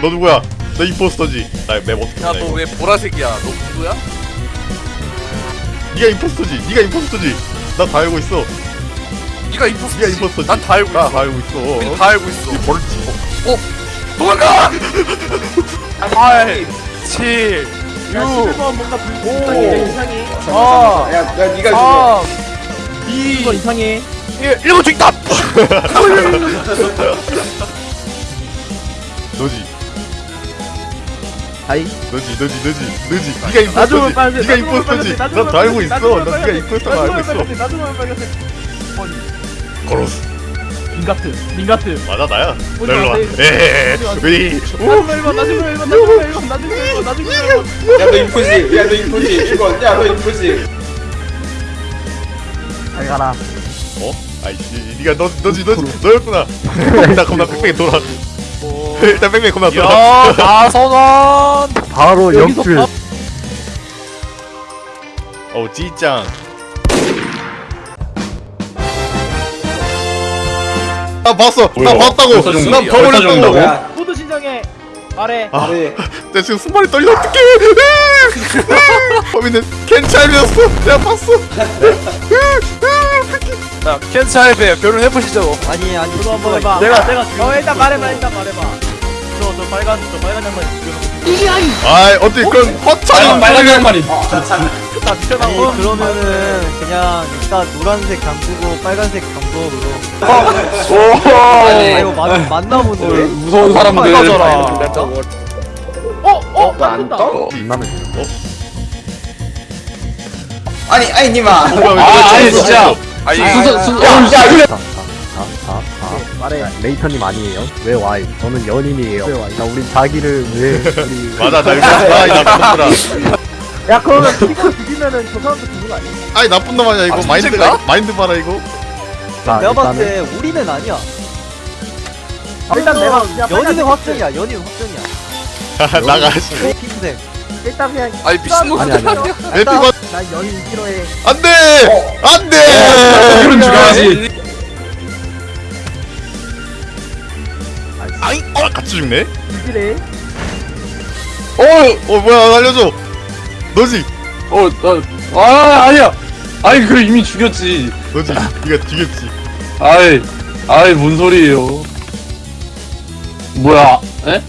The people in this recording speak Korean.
너 누구야? 너 임포스터지. 나맵 어떻게 야너 이거. 왜 보라색이야 너 누구야? 네가 임포스터지. 네가 임포스터지. 나 다 알고 있어. 네가 임포스터지 네가 임포스터지. 난다 알고 나 있어 다 알고 있어. 우린 다 알고 있어 이 벌지. 도망가! 8 7야6 11번 뭔가 불 이상해 아 야, 야, 니가 3 2 11번 이상해 1 1번 죽다! 너지. 너지. 너지. 너지. 네가 나중은 임포스터지. 네가 임포스터지. 나다 알고 있어. 나 네가 임포스터가 알고 있어. 빨간색 걸었어. 민가트 민가트 맞아 나야. 마세요. 에헤헤. 오지 마세요. 왜? 나중은 1번 나중은 1번 나중은 1번 나중은 1번 나중은 1번 야, 너 인포지. 야, 너 인포지. 1번. 야, 너 인포지. 잘 가라 어? 아이씨. 너 너지 너지 너였구나. 나 겁나 빽빽이 돌아. 일단 겁나 돌아. 야 나선원 바로 여기서 영출 밥- 어우 찌짱. 나 봤어. 나 뭐야? 봤다고. 벌써 죽- 난 벌써 버렸다고. 죽는다고? 야, 모두 신청해 말해 아. 내 지금 손발이 떨려 어떡해. 범인은 켄차이였어. 내가 봤어. 자 켄츠 할배 결혼해보시죠. 아니 아니 저도 한번 해봐. 내가 내가 어 일단 말해봐 일단 말해봐. 저저 빨간 저 빨간 양말 죽여놓고. 아이 어떻게 그런 허차는 빨간 양말이 다 미쳐나고 아니 그러면은 그냥 일단 노란색 잠그고 빨간색 잠궈으로 아 이거 맞, 맞나 보네 무서운 사람들. 어? 어? 안 떠? 만나면 아니, 아니, 님아. 아 아니 진짜 아니 순서 순 야, 야, 이래. 자자자자 말해 레이터님 아니에요 왜 와이 저는 연인이에요 자 우리 자기를 왜 우리 맞아 나 이거 아이 나쁜 놈들아. 야 그러면 이거 죽이면은 저 사람도 죽는 거 아니야? 아이 나쁜 놈 아니야 이거 아, 마인드가 진짜인가? 마인드 봐라 이거. 자, 내가 봤을 때 우리는 아니야. 일단 내가 연인은 빨간 확정이야. 연인 확정이야. 나가. 핑크색. 일단 그냥 아니 미친놈 아니 아니 아니 에피건 나 연인 싫어해 안돼! 어. 안돼. 그런 죽여야지. 아이 어 같이 죽네. 이지래 어 뭐야 알려줘. 너지? 어나아 아니야. 아니 그래 이미 죽였지. 너지? 네가 죽였지. 아이 아이 뭔 소리예요? 뭐야? 에?